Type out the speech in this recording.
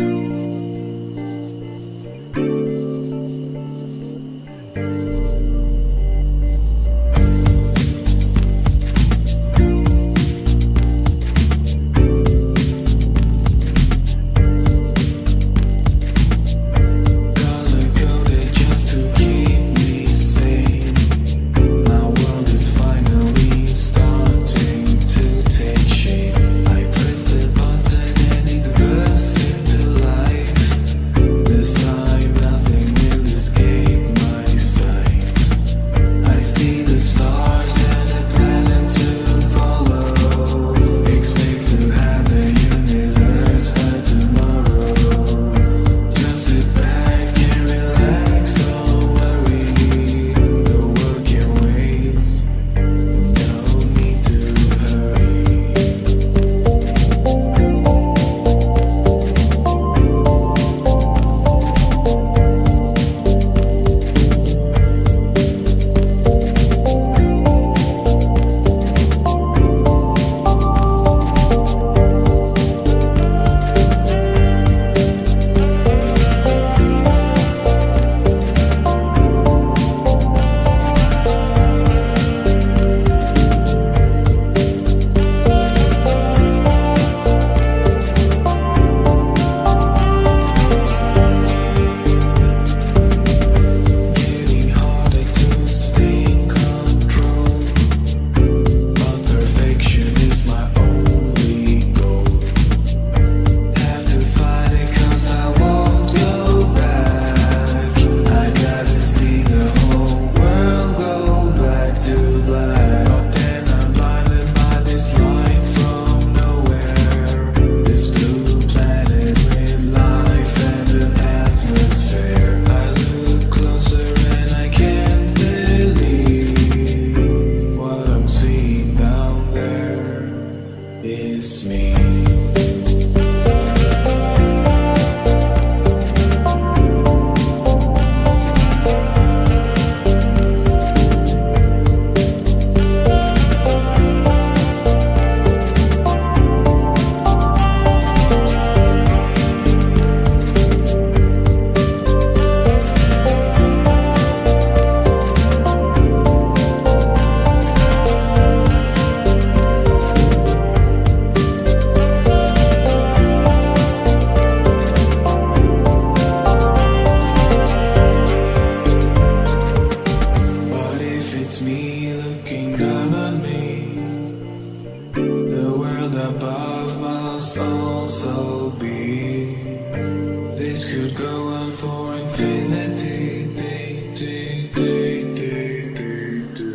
Color is me. me looking down on me. The world above must also be. This could go on for infinity. Do, do, do, do, do, do.